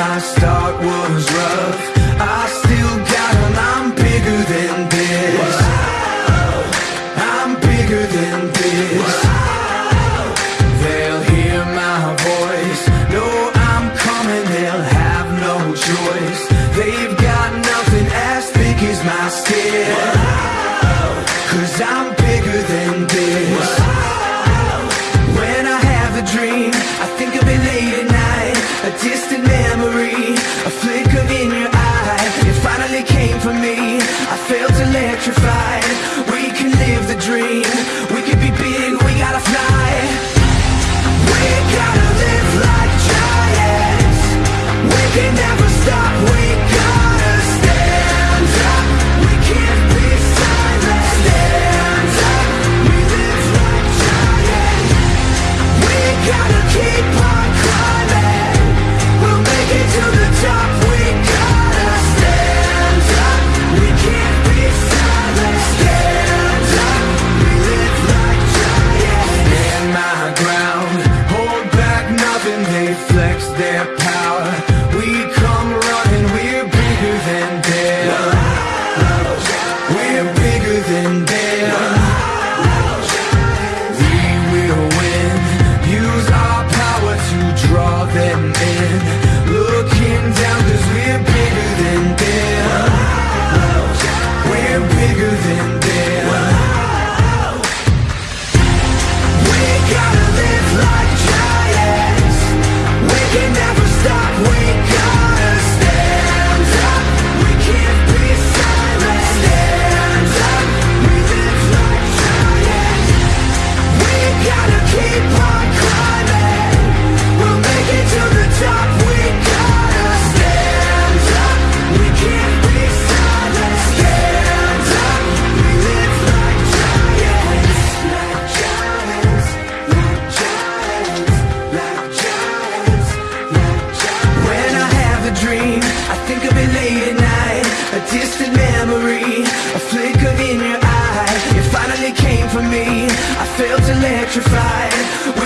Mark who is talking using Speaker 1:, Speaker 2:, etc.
Speaker 1: I start was rough. I still got on, I'm bigger than this. Whoa. I'm bigger than this. Whoa. They'll hear my voice. No, I'm coming, they'll have no choice. They've got nothing as thick as my skin. Whoa. Cause I'm electrified electrified